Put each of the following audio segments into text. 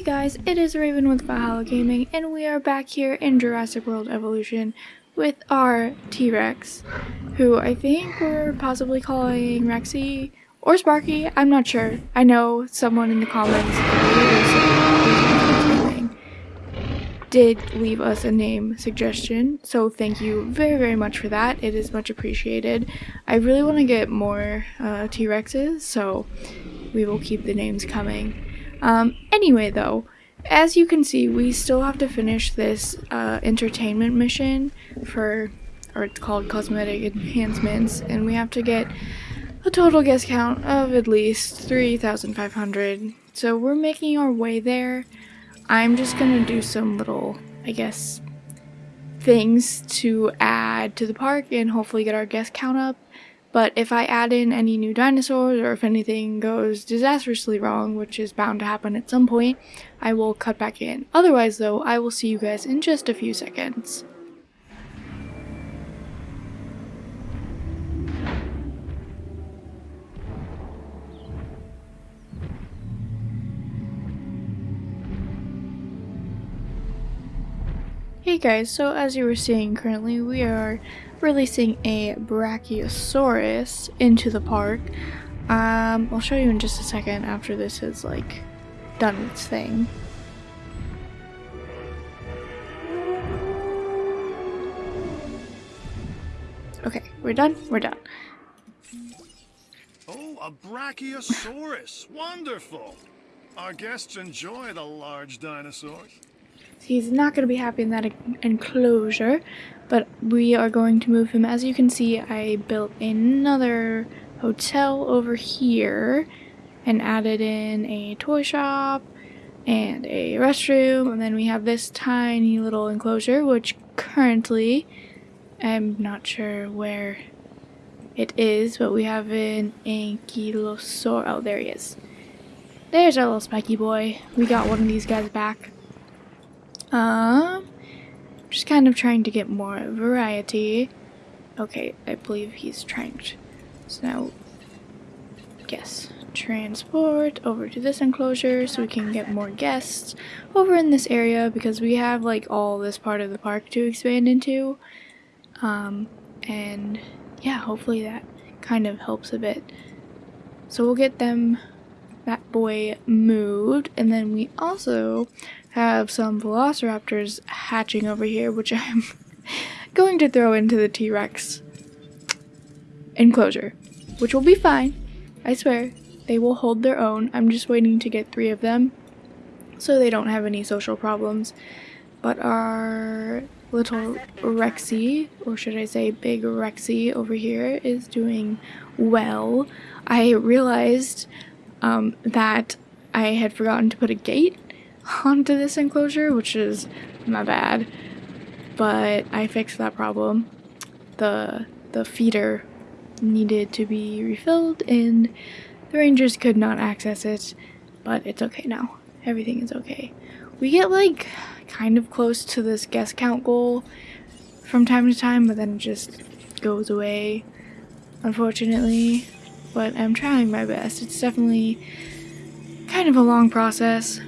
Hey guys, it is Raven with Valhalla Gaming, and we are back here in Jurassic World Evolution with our T-Rex, who I think we're possibly calling Rexy or Sparky, I'm not sure. I know someone in the comments did leave us a name suggestion, so thank you very very much for that, it is much appreciated. I really want to get more uh, T-Rexes, so we will keep the names coming. Um, anyway, though, as you can see, we still have to finish this uh, entertainment mission for, or it's called cosmetic enhancements, and we have to get a total guest count of at least 3,500. So we're making our way there. I'm just gonna do some little, I guess, things to add to the park and hopefully get our guest count up. But if I add in any new dinosaurs or if anything goes disastrously wrong, which is bound to happen at some point, I will cut back in. Otherwise though, I will see you guys in just a few seconds. Hey guys, so as you were seeing currently, we are releasing a Brachiosaurus into the park. Um, I'll show you in just a second after this is like done its thing. Okay, we're done? We're done. Oh, a Brachiosaurus! Wonderful! Our guests enjoy the large dinosaurs. He's not going to be happy in that enclosure, but we are going to move him. As you can see, I built another hotel over here and added in a toy shop and a restroom. And then we have this tiny little enclosure, which currently I'm not sure where it is, but we have an ankylosaur. Oh, there he is. There's our little spiky boy. We got one of these guys back. Um, just kind of trying to get more variety. Okay, I believe he's trying to. So now, yes, transport over to this enclosure so we can get more guests over in this area because we have like all this part of the park to expand into. Um, and yeah, hopefully that kind of helps a bit. So we'll get them, that boy moved, and then we also have some velociraptors hatching over here, which I'm going to throw into the T-Rex enclosure, which will be fine. I swear, they will hold their own. I'm just waiting to get three of them so they don't have any social problems. But our little Rexy, or should I say big Rexy over here, is doing well. I realized um, that I had forgotten to put a gate onto this enclosure, which is my bad. But I fixed that problem. The the feeder needed to be refilled and the rangers could not access it, but it's okay now. Everything is okay. We get like kind of close to this guest count goal from time to time, but then it just goes away, unfortunately. But I'm trying my best. It's definitely kind of a long process.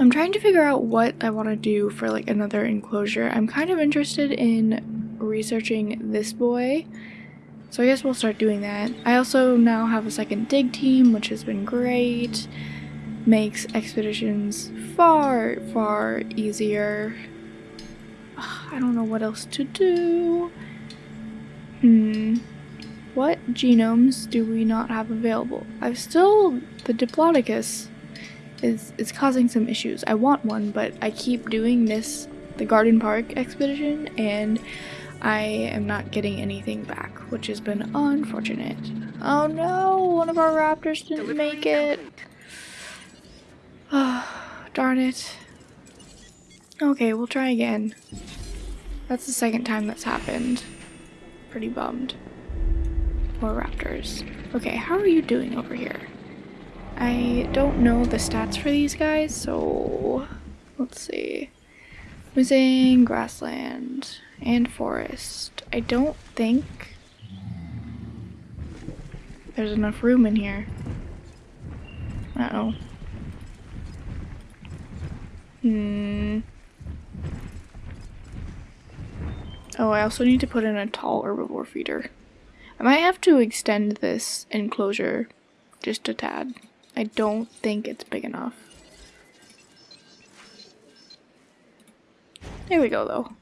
I'm trying to figure out what I want to do for like another enclosure. I'm kind of interested in researching this boy. So I guess we'll start doing that. I also now have a second dig team, which has been great. Makes expeditions far, far easier. I don't know what else to do. Hmm. What genomes do we not have available? I've still the Diplodocus is, is causing some issues. I want one, but I keep doing this, the Garden Park expedition, and I am not getting anything back, which has been unfortunate. Oh no, one of our raptors didn't make it. Oh, darn it. Okay, we'll try again. That's the second time that's happened. Pretty bummed. More raptors. Okay, how are you doing over here? I don't know the stats for these guys, so let's see. Missing grassland and forest. I don't think there's enough room in here. Uh oh. Hmm. Oh, I also need to put in a tall herbivore feeder. I might have to extend this enclosure just a tad. I don't think it's big enough. There we go, though.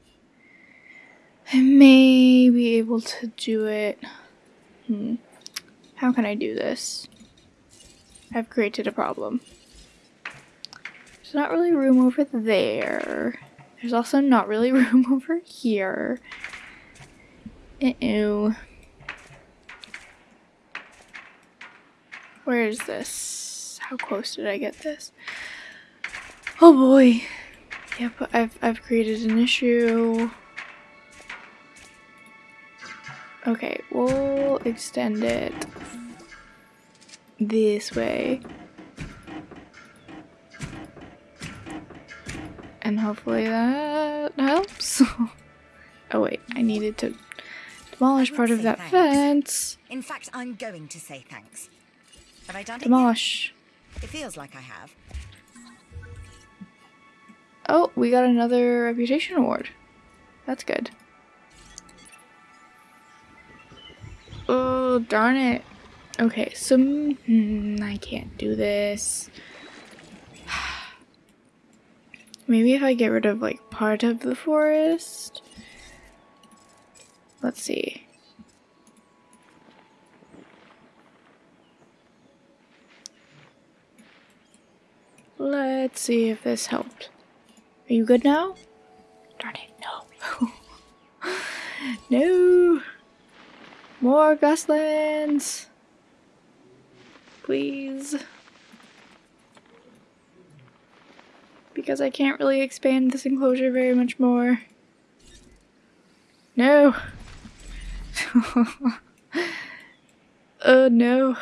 I may be able to do it. Hmm. How can I do this? I've created a problem. There's not really room over there. There's also not really room over here. Uh-oh. Where is this? How close did I get this? Oh boy. Yep, I've, I've created an issue. Okay, we'll extend it this way. And hopefully that helps. oh wait, I needed to demolish part of that fence. In fact, I'm going to say thanks. Have I done it? Demolish. It feels like I have. Oh, we got another reputation award. That's good. Oh, darn it. Okay, so mm, I can't do this. Maybe if I get rid of like part of the forest. Let's see. Let's see if this helped. Are you good now? Darn it, no. no! More grasslands! Please. Because I can't really expand this enclosure very much more. No! oh no.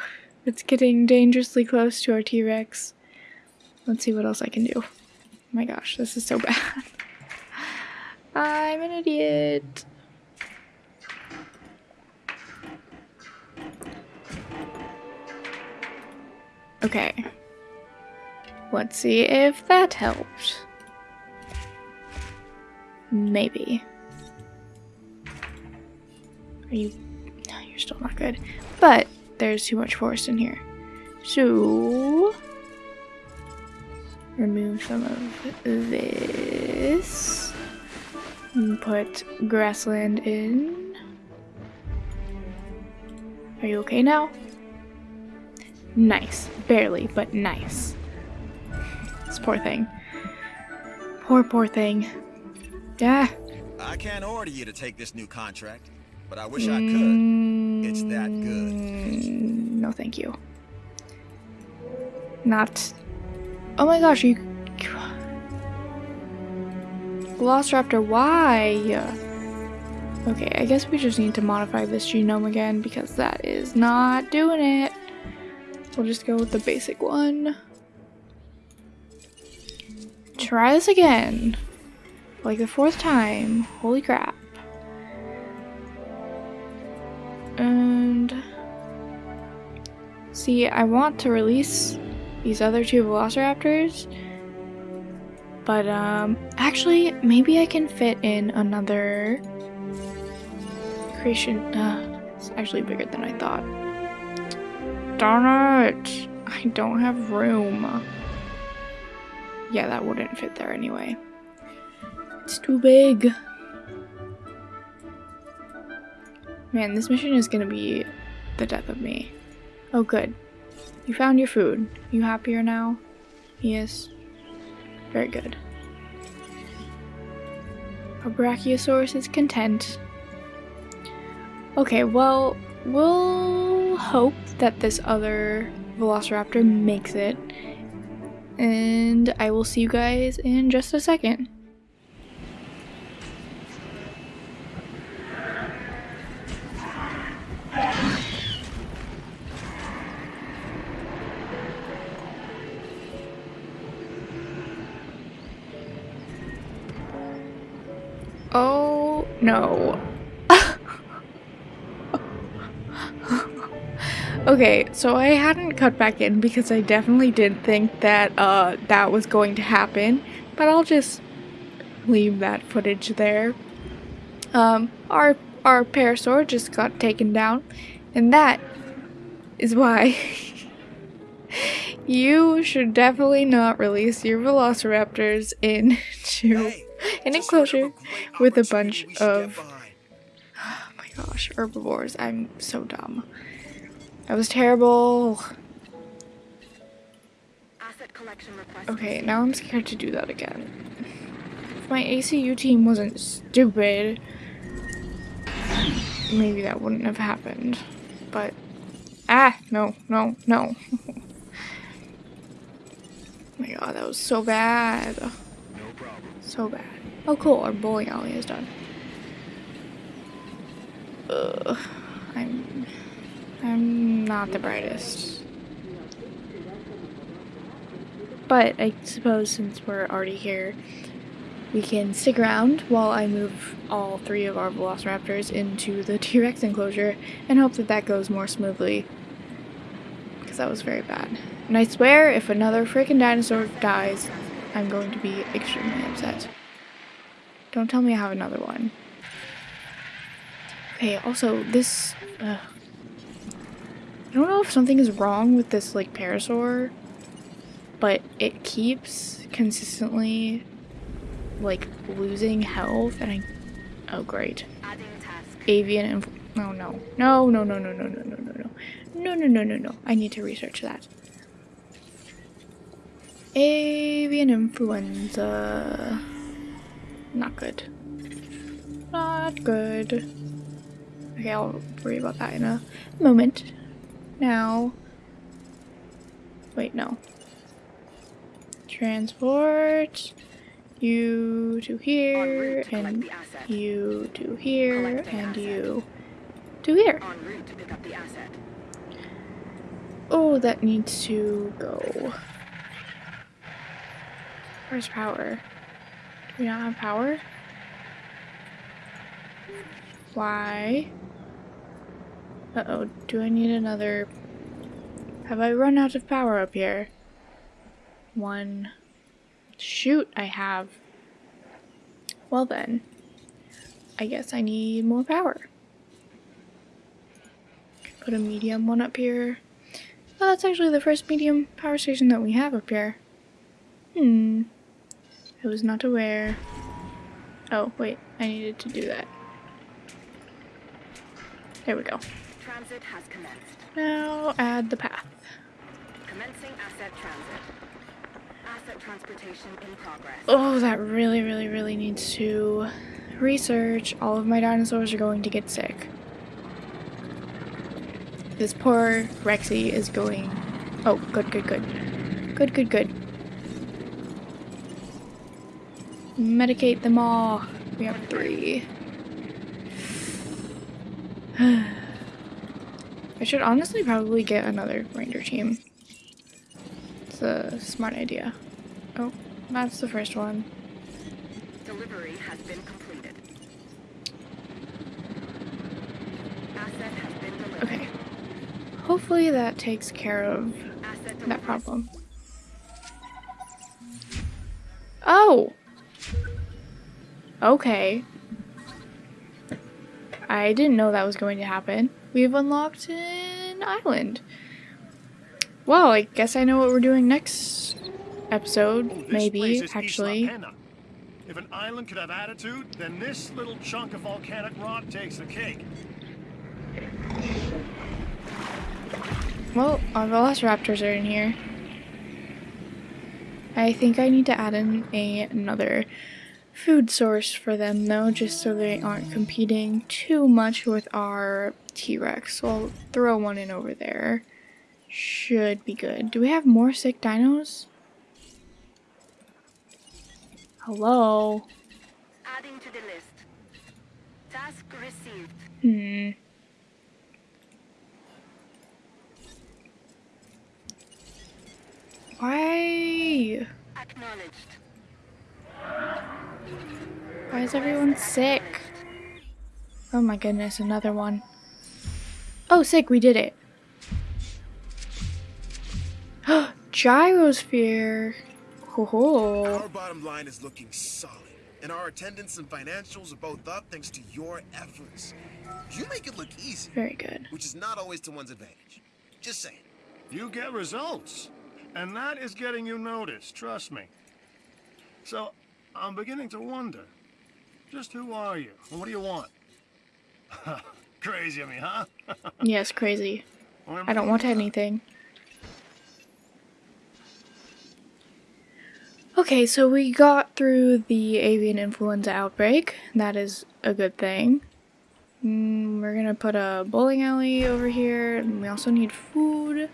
It's getting dangerously close to our T-Rex. Let's see what else I can do. Oh my gosh, this is so bad. I'm an idiot. Okay. Let's see if that helped. Maybe. Are you... No, you're still not good. But there's too much forest in here. So remove some of this and put grassland in. Are you okay now? Nice. Barely, but nice. This poor thing. Poor, poor thing. Yeah. I can't order you to take this new contract, but I wish I could. It's that good. Mm, no, thank you. Not Oh my gosh, you... Velociraptor, why? Okay, I guess we just need to modify this genome again because that is not doing it. We'll just go with the basic one. Try this again. Like the fourth time. Holy crap. And... See, I want to release these other two velociraptors. But, um, actually, maybe I can fit in another creation. Uh, it's actually bigger than I thought. Darn it! I don't have room. Yeah, that wouldn't fit there anyway. It's too big. Man, this mission is gonna be the death of me. Oh, good. You found your food. You happier now? Yes. Very good. Our Brachiosaurus is content. Okay, well, we'll hope that this other Velociraptor makes it. And I will see you guys in just a second. No. okay, so I hadn't cut back in because I definitely didn't think that uh, that was going to happen. but I'll just leave that footage there. Um, our our parasaur just got taken down, and that is why you should definitely not release your velociraptors into Hey, an just heard of enclosure with a bunch we should get of oh my gosh herbivores. I'm so dumb. That was terrible. Asset collection request. Okay, now I'm scared to do that again. If my ACU team wasn't stupid, maybe that wouldn't have happened. But, ah, no, no, no. oh my god, that was so bad. No problem. So bad. Oh cool, our bowling alley is done. Ugh, I'm, I'm not the brightest. But I suppose since we're already here, we can stick around while I move all three of our velociraptors into the T-Rex enclosure and hope that that goes more smoothly. Because that was very bad. And I swear, if another freaking dinosaur dies, I'm going to be extremely upset. Don't tell me I have another one. Okay, also, this... Uh, I don't know if something is wrong with this, like, parasaur, but it keeps consistently, like, losing health, and I... Oh, great. Avian influ... No, no. No, no, no, no, no, no, no, no, no. No, no, no, no, no. I need to research that. Avian influenza. Not good. Not good. Okay, I'll worry about that in a moment. Now. Wait, no. Transport. You to here, and you to here, and you to here. En route to pick up the asset. Oh, that needs to go. Where's power? We not have power? Why? Uh-oh, do I need another... Have I run out of power up here? One. Shoot, I have. Well then, I guess I need more power. Put a medium one up here. Oh, that's actually the first medium power station that we have up here. Hmm. Was not aware. Oh, wait. I needed to do that. There we go. Transit has commenced. Now add the path. Commencing asset transit. Asset transportation in progress. Oh, that really, really, really needs to research. All of my dinosaurs are going to get sick. This poor Rexy is going... Oh, good, good, good. Good, good, good. Medicate them all. We have three. I should honestly probably get another ranger team. It's a smart idea. Oh, that's the first one. Delivery has been completed. Asset has been delivered. Okay. Hopefully that takes care of that problem. Oh! Okay. I didn't know that was going to happen. We've unlocked an island. Well, I guess I know what we're doing next episode. Oh, Maybe, actually. If an island could have attitude, then this little chunk of volcanic rock takes the cake. Well, our velociraptors are in here. I think I need to add in a, another food source for them though, just so they aren't competing too much with our T-Rex. So I'll throw one in over there. Should be good. Do we have more sick dinos? Hello? Adding to the list. Task received. Hmm. Why? Acknowledged. Why is everyone sick? Oh my goodness, another one. Oh, sick, we did it. Gyrosphere. Cool. Our bottom line is looking solid, and our attendance and financials are both up thanks to your efforts. You make it look easy, Very good. which is not always to one's advantage. Just saying. You get results. And that is getting you noticed, trust me. So, I'm beginning to wonder. Just who are you? What do you want? Crazy of me, huh? Yes, crazy. I don't want anything. Okay, so we got through the avian influenza outbreak. That is a good thing. Mm, we're gonna put a bowling alley over here, and we also need food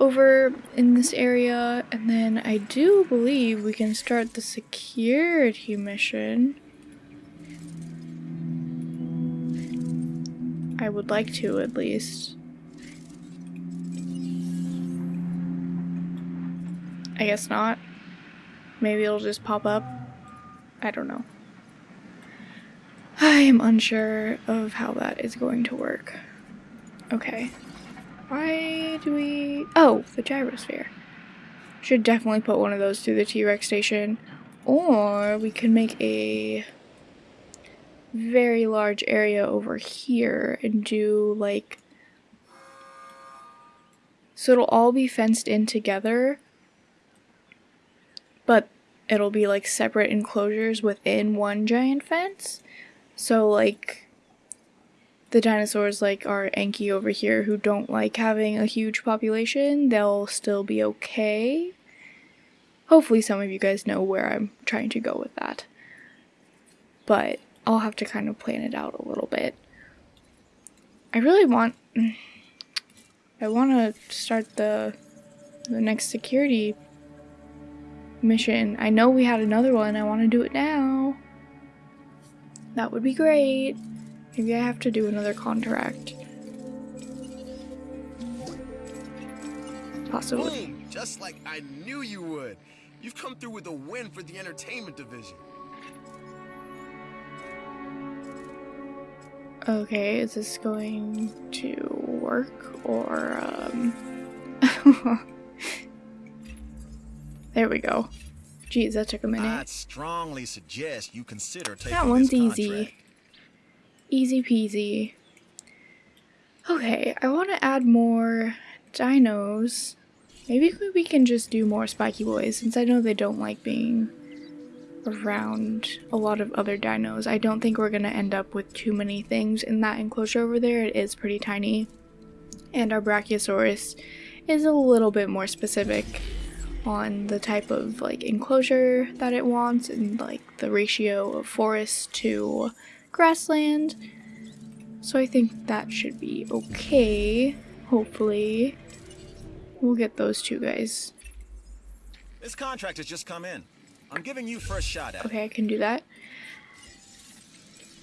over in this area. And then I do believe we can start the security mission. I would like to, at least. I guess not. Maybe it'll just pop up. I don't know. I am unsure of how that is going to work. Okay. Why do we... Oh, the gyrosphere. Should definitely put one of those through the T-Rex station. Or we can make a very large area over here and do like... So it'll all be fenced in together but it'll be like separate enclosures within one giant fence. So like the dinosaurs like our Enki over here who don't like having a huge population, they'll still be okay. Hopefully some of you guys know where I'm trying to go with that. But I'll have to kind of plan it out a little bit. I really want I want to start the the next security mission. I know we had another one. I want to do it now. That would be great. Maybe I have to do another contract. Possibly. Boom! Just like I knew you would. You've come through with a win for the entertainment division. Okay, is this going to work or um There we go. Geez, that took a minute. I'd strongly suggest you consider taking That one's easy. Easy peasy. Okay, I want to add more dinos. Maybe we can just do more spiky boys since I know they don't like being around a lot of other dinos. I don't think we're going to end up with too many things in that enclosure over there. It is pretty tiny. And our Brachiosaurus is a little bit more specific on the type of like enclosure that it wants and like the ratio of forest to grassland. So I think that should be okay. Hopefully. We'll get those two guys. This contract has just come in. I'm giving you first shot at. Okay, I can do that.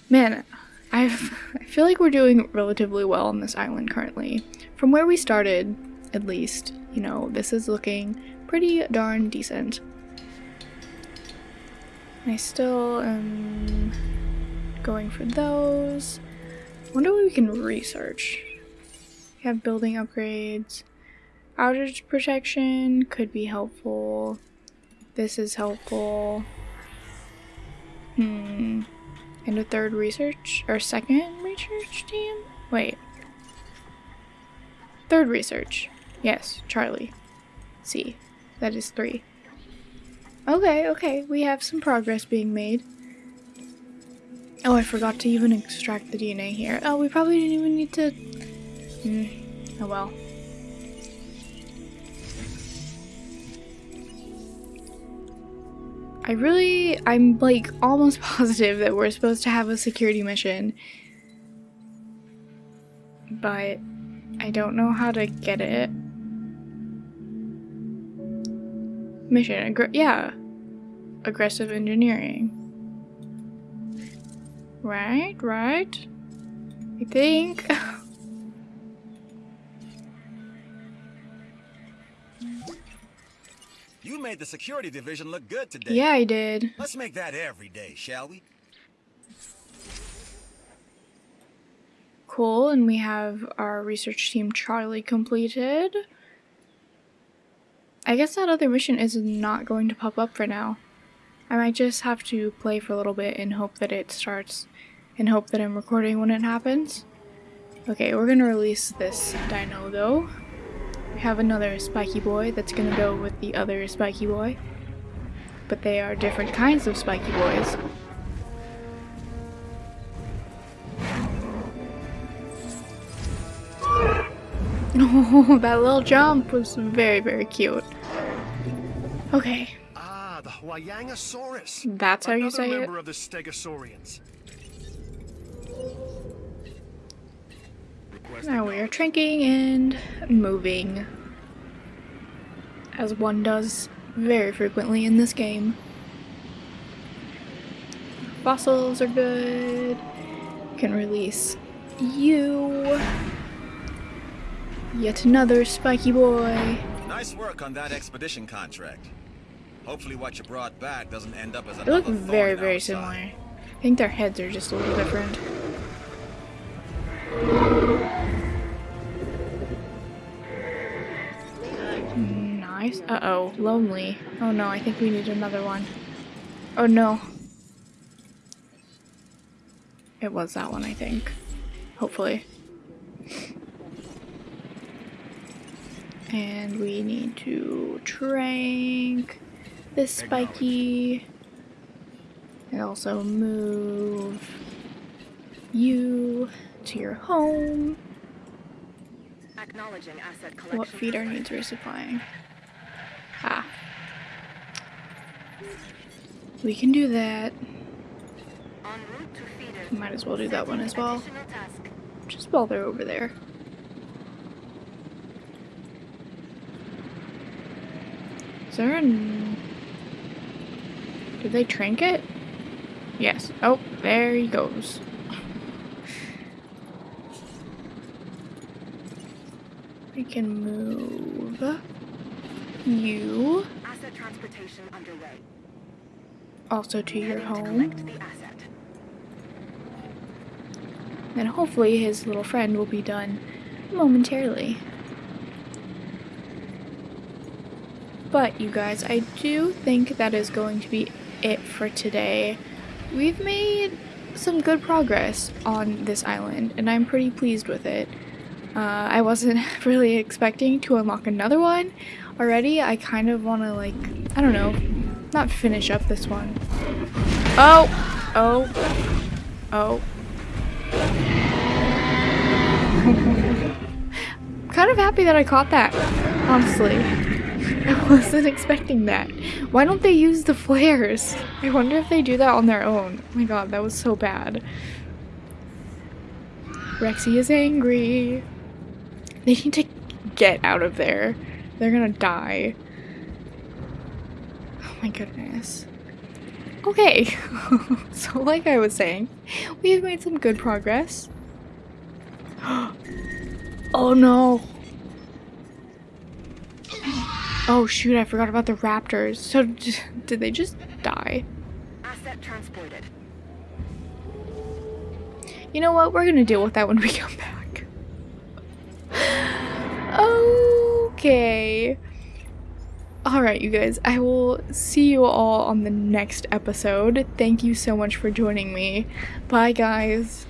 Man, I've, I feel like we're doing relatively well on this island currently. From where we started, at least, you know, this is looking pretty darn decent. I still am going for those. wonder what we can research. We have building upgrades. Outage protection could be helpful. This is helpful. Hmm. And a third research or second research team? Wait. Third research. Yes, Charlie. C. That is three. Okay, okay, we have some progress being made. Oh, I forgot to even extract the DNA here. Oh, we probably didn't even need to... Hmm. Oh well. I really, I'm like almost positive that we're supposed to have a security mission. But I don't know how to get it. Mission, aggr yeah. Aggressive engineering. Right, right. I think. You made the security division look good today. yeah, I did. Let's make that every day, shall we? Cool, and we have our research team Charlie completed. I guess that other mission is not going to pop up for now. I might just have to play for a little bit and hope that it starts and hope that I'm recording when it happens. Okay, we're gonna release this dino though. We have another spiky boy that's gonna go with the other spiky boy. But they are different kinds of spiky boys. Oh, that little jump was very, very cute. Okay, Ah, the Huayangosaurus. that's how you say it. member of the Stegosaurians. Now we are drinking and moving. As one does very frequently in this game. Fossils are good. Can release you. Yet another spiky boy. Nice work on that expedition contract. Hopefully what you brought back doesn't end up as a They look very, very our similar. I think their heads are just a little different. Uh-oh. Lonely. Oh no, I think we need another one. Oh no. It was that one, I think. Hopefully. And we need to trank this spiky. And also move you to your home. Acknowledging asset collection. What feeder needs resupplying? Ah. We can do that. En route to feeder. Might as well do that one as well. Just while they're over there. Is there an... Did they trank it? Yes. Oh, there he goes. We can move you Asset transportation underway. also to your Heading to home. collect the. Then hopefully his little friend will be done momentarily. But you guys, I do think that is going to be it for today. We've made some good progress on this island, and I'm pretty pleased with it. Uh, I wasn't really expecting to unlock another one already. I kind of want to, like, I don't know, not finish up this one. Oh! Oh! Oh. kind of happy that I caught that, honestly. I wasn't expecting that. Why don't they use the flares? I wonder if they do that on their own. Oh my god, that was so bad. Rexy is angry. They need to get out of there. They're gonna die. Oh my goodness. Okay, so like I was saying, we have made some good progress. oh no! Oh shoot, I forgot about the raptors. So, d- did they just die? Asset transported. You know what? We're gonna deal with that when we come back. Okay. Alright, you guys. I will see you all on the next episode. Thank you so much for joining me. Bye, guys.